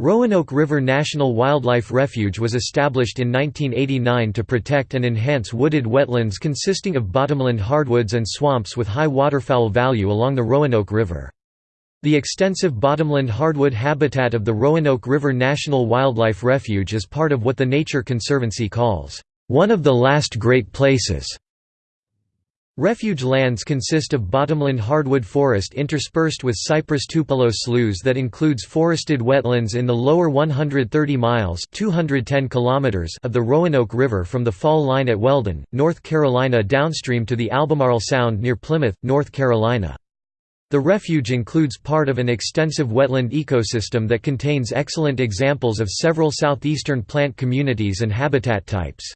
Roanoke River National Wildlife Refuge was established in 1989 to protect and enhance wooded wetlands consisting of bottomland hardwoods and swamps with high waterfowl value along the Roanoke River. The extensive bottomland hardwood habitat of the Roanoke River National Wildlife Refuge is part of what the Nature Conservancy calls, "...one of the last great places." Refuge lands consist of bottomland hardwood forest interspersed with cypress tupelo sloughs that includes forested wetlands in the lower 130 miles 210 kilometers of the Roanoke River from the fall line at Weldon, North Carolina downstream to the Albemarle Sound near Plymouth, North Carolina. The refuge includes part of an extensive wetland ecosystem that contains excellent examples of several southeastern plant communities and habitat types.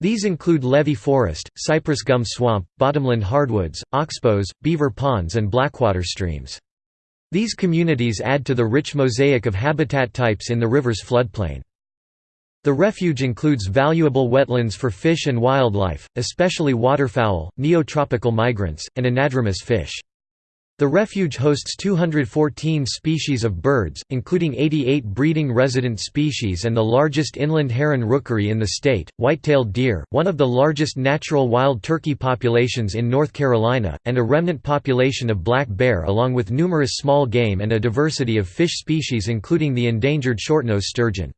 These include levee forest, cypress gum swamp, bottomland hardwoods, oxbows, beaver ponds and blackwater streams. These communities add to the rich mosaic of habitat types in the river's floodplain. The refuge includes valuable wetlands for fish and wildlife, especially waterfowl, neotropical migrants, and anadromous fish. The refuge hosts 214 species of birds, including 88 breeding resident species and the largest inland heron rookery in the state, white-tailed deer, one of the largest natural wild turkey populations in North Carolina, and a remnant population of black bear along with numerous small game and a diversity of fish species including the endangered shortnose sturgeon.